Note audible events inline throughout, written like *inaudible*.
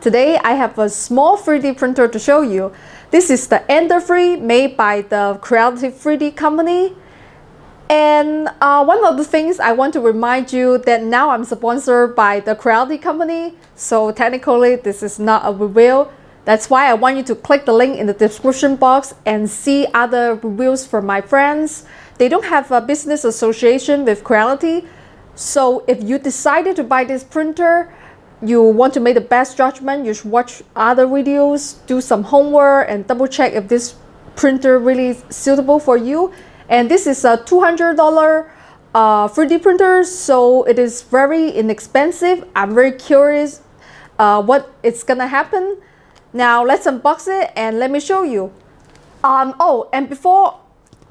Today I have a small 3D printer to show you. This is the Ender 3 made by the Creality 3D company. And uh, one of the things I want to remind you that now I'm sponsored by the Creality company. So technically this is not a review. That's why I want you to click the link in the description box and see other reviews from my friends. They don't have a business association with Creality. So if you decided to buy this printer, you want to make the best judgment, you should watch other videos, do some homework and double check if this printer really suitable for you. And this is a $200 uh, 3D printer, so it is very inexpensive. I'm very curious uh, gonna happen. Now let's unbox it and let me show you. Um, oh, and before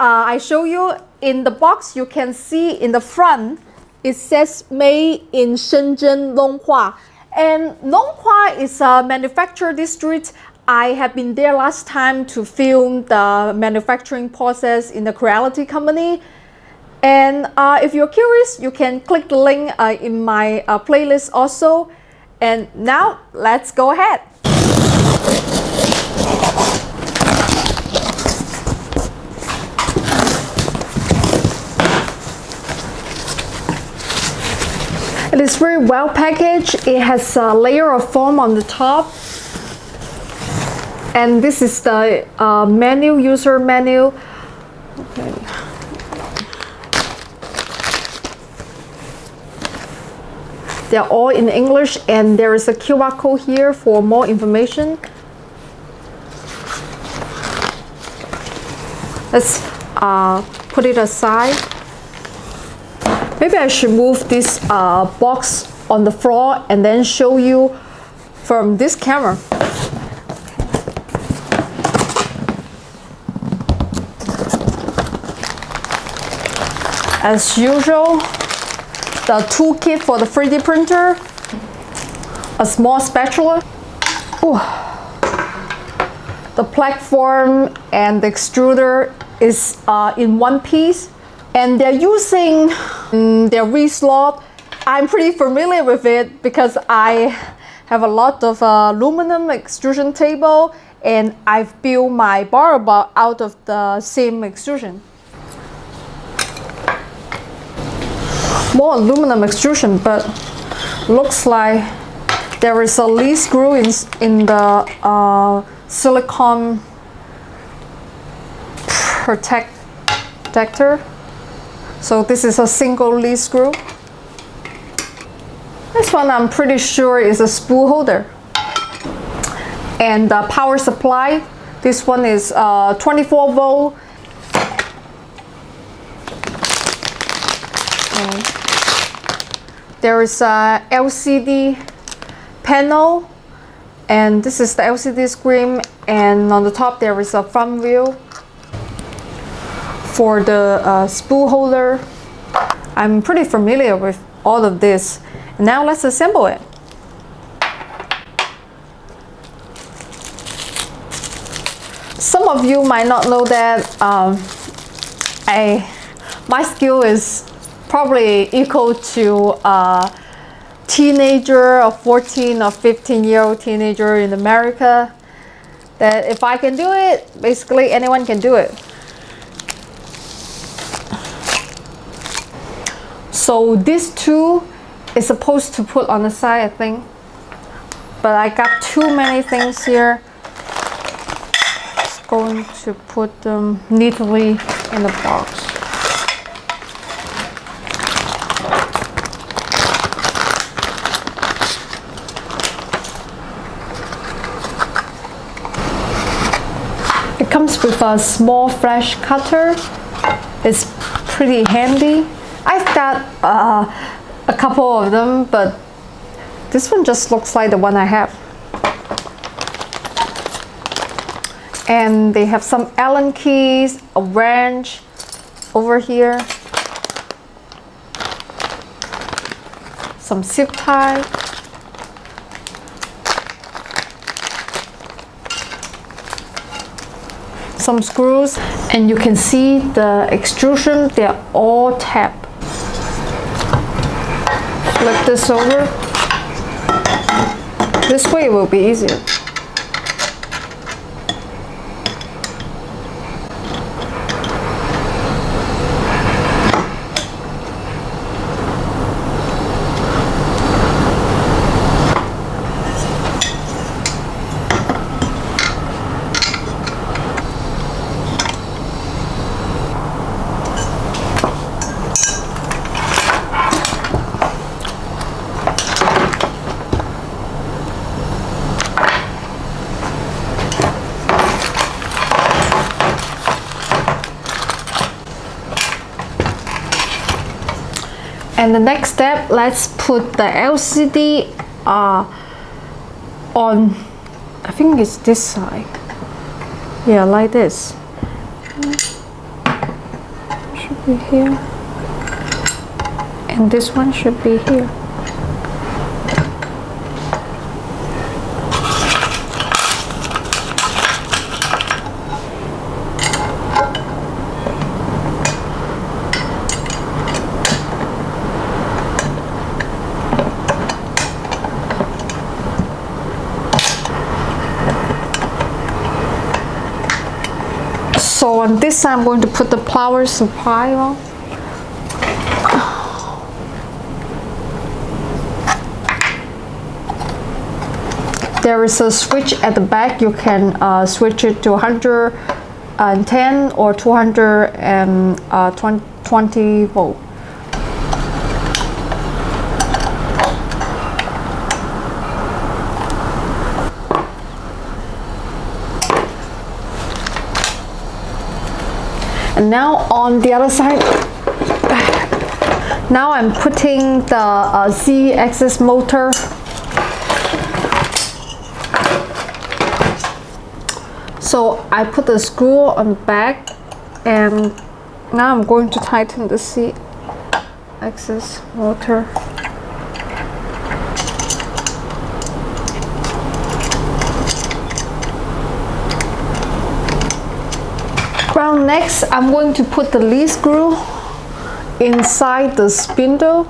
uh, I show you, in the box you can see in the front, it says made in Shenzhen Longhua. And Nong Longhua is a manufacturer district. I have been there last time to film the manufacturing process in the Creality company. And uh, if you're curious, you can click the link uh, in my uh, playlist also. And now let's go ahead. It is very well packaged. It has a layer of foam on the top. And this is the uh, menu, user menu. Okay. They're all in English and there is a QR code here for more information. Let's uh, put it aside. Maybe I should move this uh, box on the floor and then show you from this camera. As usual, the toolkit for the 3D printer, a small spatula, Ooh. the platform and the extruder is uh, in one piece and they're using um, their V-slot. I'm pretty familiar with it because I have a lot of uh, aluminum extrusion table and I've built my bar bar out of the same extrusion. More aluminum extrusion, but looks like there is a lead screw in, in the uh, silicone protect protector. So this is a single lead screw. This one I'm pretty sure is a spool holder. And the power supply, this one is uh, 24 volt. There is a LCD panel and this is the LCD screen and on the top there is a front view for the uh, spool holder. I'm pretty familiar with all of this. Now let's assemble it. Some of you might not know that um, I, my skill is probably equal to a teenager, a 14 or 15 year old teenager in America. That if I can do it, basically anyone can do it. So this two is supposed to put on the side, I think. But I got too many things here. Just going to put them neatly in the box. It comes with a small flush cutter. It's pretty handy. I've got uh, a couple of them, but this one just looks like the one I have. And they have some Allen keys, a wrench over here, some zip tie, some screws, and you can see the extrusion, they're all tapped flip this over This way it will be easier. And the next step let's put the LCD uh, on I think it's this side. Yeah like this. Should be here. And this one should be here So on this side, I'm going to put the power supply on. There is a switch at the back. You can uh, switch it to 110 or 220 uh, volt. And now on the other side now I'm putting the uh, Z-axis motor. So I put the screw on the back and now I'm going to tighten the Z-axis motor Well, next I'm going to put the lead screw inside the spindle.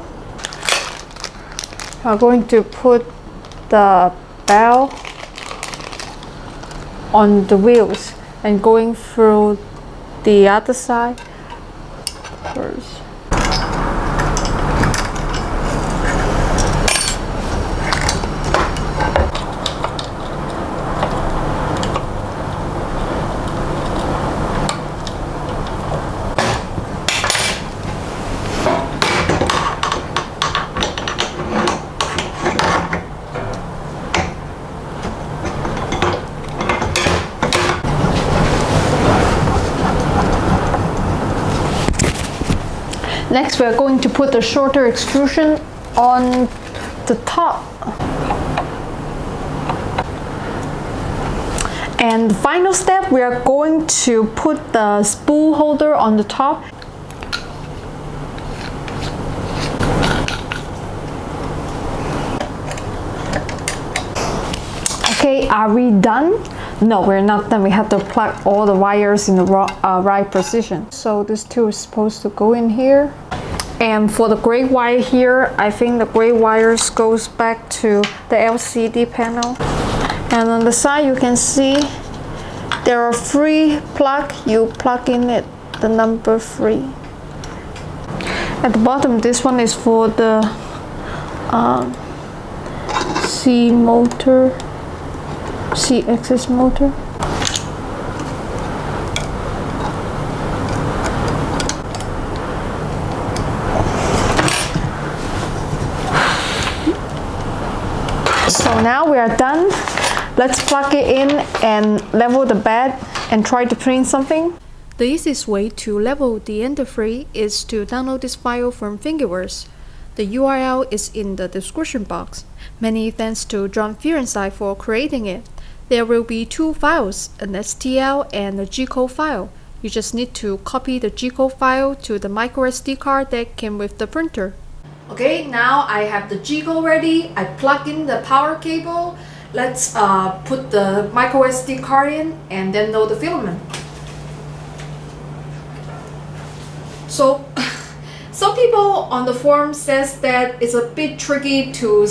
I'm going to put the bell on the wheels and going through the other side first. Next, we are going to put the shorter extrusion on the top. And the final step, we are going to put the spool holder on the top. Okay, are we done? No, we're not done. We have to plug all the wires in the uh, right position. So this tool is supposed to go in here. And for the gray wire here, I think the gray wires goes back to the LCD panel. And on the side you can see there are three plug. You plug in it, the number three. At the bottom, this one is for the uh, Z motor Z-axis motor. So now we are done. Let's plug it in and level the bed and try to print something. The easiest way to level the Ender 3 is to download this file from Thingiverse. The URL is in the description box. Many thanks to John Fearenside for creating it. There will be two files, an STL and a G-code file. You just need to copy the G-code file to the microSD card that came with the printer. Okay, now I have the G-code ready. I plug in the power cable. Let's uh, put the microSD card in and then load the filament. So, *laughs* some people on the forum says that it's a bit tricky to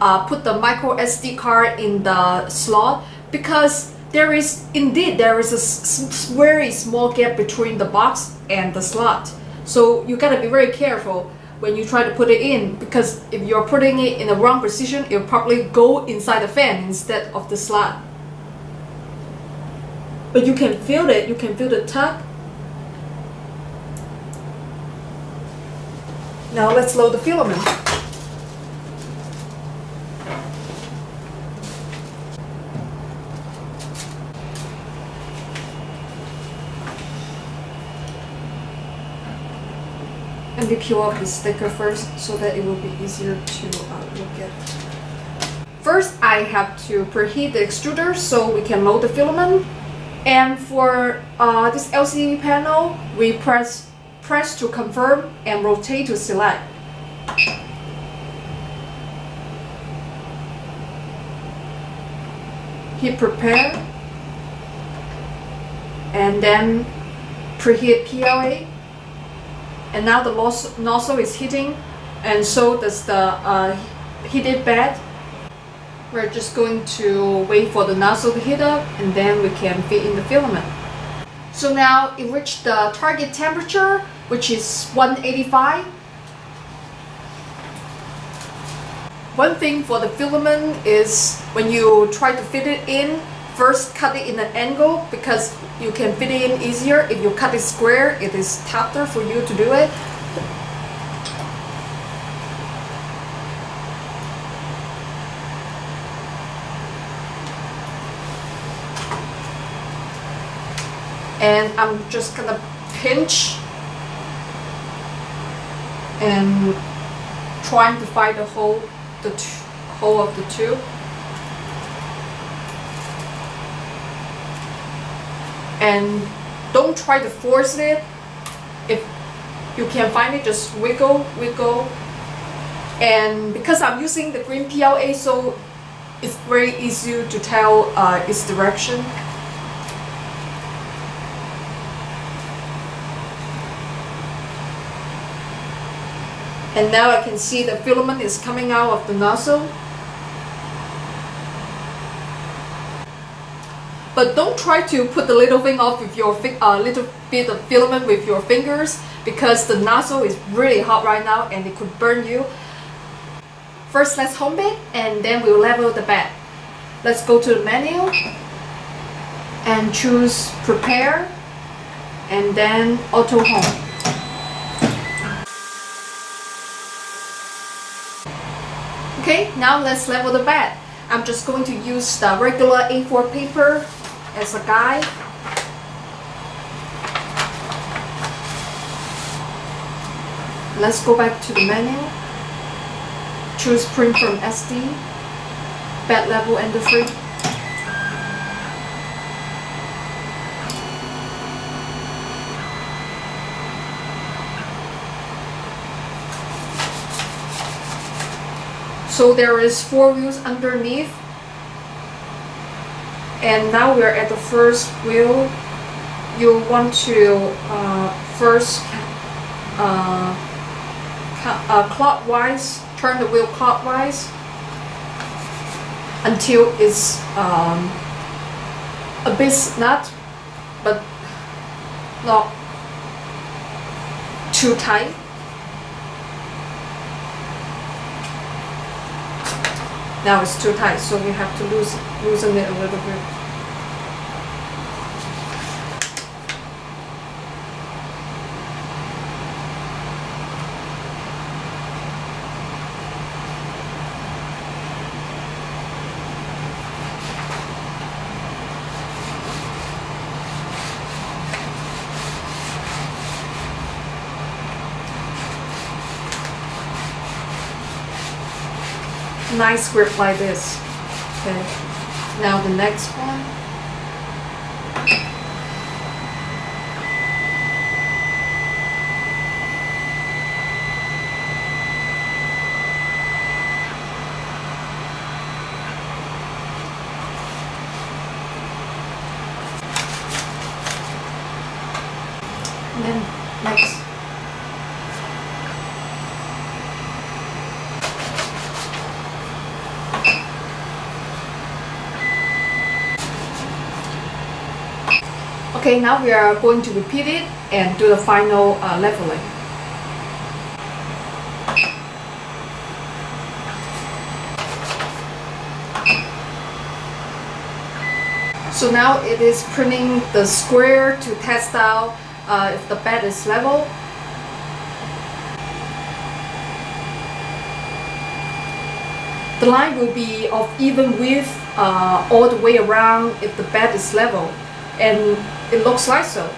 uh, put the micro SD card in the slot because there is indeed there is a very small gap between the box and the slot. So you gotta be very careful when you try to put it in because if you're putting it in the wrong position it'll probably go inside the fan instead of the slot. But you can feel it you can feel the tug. Now let's load the filament Peel off the sticker first so that it will be easier to uh, look at. First, I have to preheat the extruder so we can load the filament. And for uh, this LCD panel, we press press to confirm and rotate to select. Hit prepare and then preheat PLA and now the nozzle is heating and so does the uh, heated bed. We're just going to wait for the nozzle to heat up and then we can fit in the filament. So now it reached the target temperature which is 185. One thing for the filament is when you try to fit it in First, cut it in an angle because you can fit it in easier. If you cut it square, it is tougher for you to do it. And I'm just gonna pinch and trying to find the hole, the hole of the tube. And don't try to force it. If you can find it just wiggle wiggle. And because I'm using the green PLA so it's very easy to tell uh, its direction. And now I can see the filament is coming out of the nozzle But don't try to put the little thing off with your uh, little bit of filament with your fingers because the nozzle is really hot right now and it could burn you. First let's home bake and then we'll level the bed. Let's go to the menu and choose prepare and then auto home. Okay, now let's level the bed. I'm just going to use the regular A4 paper as a guide. Let's go back to the menu. Choose print from SD, bed level and the free. So there is four wheels underneath and now we're at the first wheel. You want to uh, first uh, uh, clockwise turn the wheel clockwise until it's um, a bit snug but not too tight Now it's too tight, so we have to loosen, loosen it a little bit. Nice grip like this. Okay. Now the next one. And then next. Okay, now we are going to repeat it and do the final uh, leveling. So now it is printing the square to test out uh, if the bed is level. The line will be of even width uh, all the way around if the bed is level and it looks like so.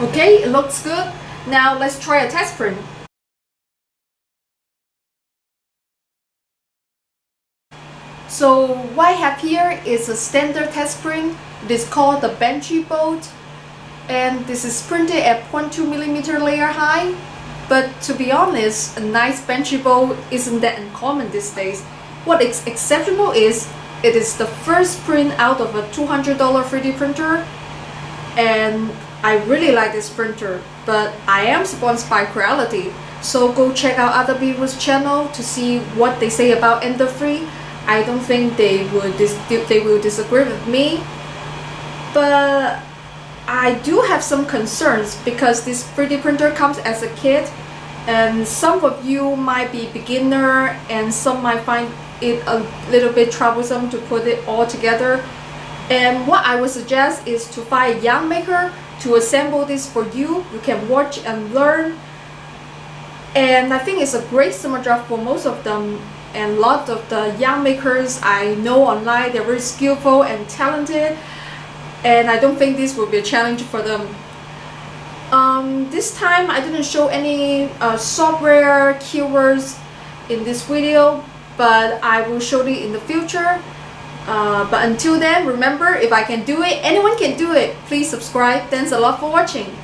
Okay, it looks good. Now let's try a test print. So what I have here is a standard test print. It is called the Benchy boat and this is printed at 0.2 millimeter layer high. But to be honest, a nice Benchy boat isn't that uncommon these days. What is exceptional is it is the first print out of a $200 3D printer and I really like this printer, but I am sponsored by Creality, so go check out other people's channel to see what they say about Ender 3. I don't think they would they will disagree with me, but I do have some concerns because this 3D printer comes as a kit and some of you might be beginner and some might find it a little bit troublesome to put it all together and what I would suggest is to find a young maker to assemble this for you. You can watch and learn. And I think it's a great summer job for most of them. And a lot of the young makers I know online, they're very skillful and talented. And I don't think this will be a challenge for them. Um, this time I didn't show any uh, software keywords in this video, but I will show it in the future. Uh, but until then, remember, if I can do it, anyone can do it. Please subscribe. Thanks a lot for watching.